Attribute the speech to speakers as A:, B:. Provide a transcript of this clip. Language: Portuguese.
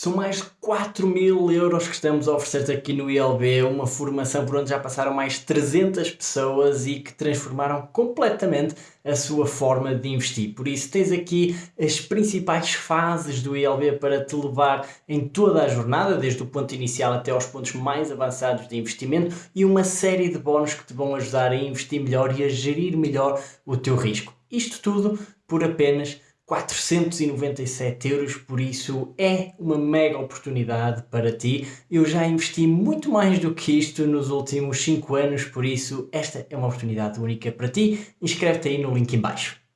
A: São mais de 4 mil euros que estamos a oferecer aqui no ILB, uma formação por onde já passaram mais de 300 pessoas e que transformaram completamente a sua forma de investir. Por isso tens aqui as principais fases do ILB para te levar em toda a jornada, desde o ponto inicial até aos pontos mais avançados de investimento e uma série de bónus que te vão ajudar a investir melhor e a gerir melhor o teu risco. Isto tudo por apenas 497 euros, por isso é uma mega oportunidade para ti. Eu já investi muito mais do que isto nos últimos 5 anos, por isso esta é uma oportunidade única para ti. Inscreve-te aí no link em baixo.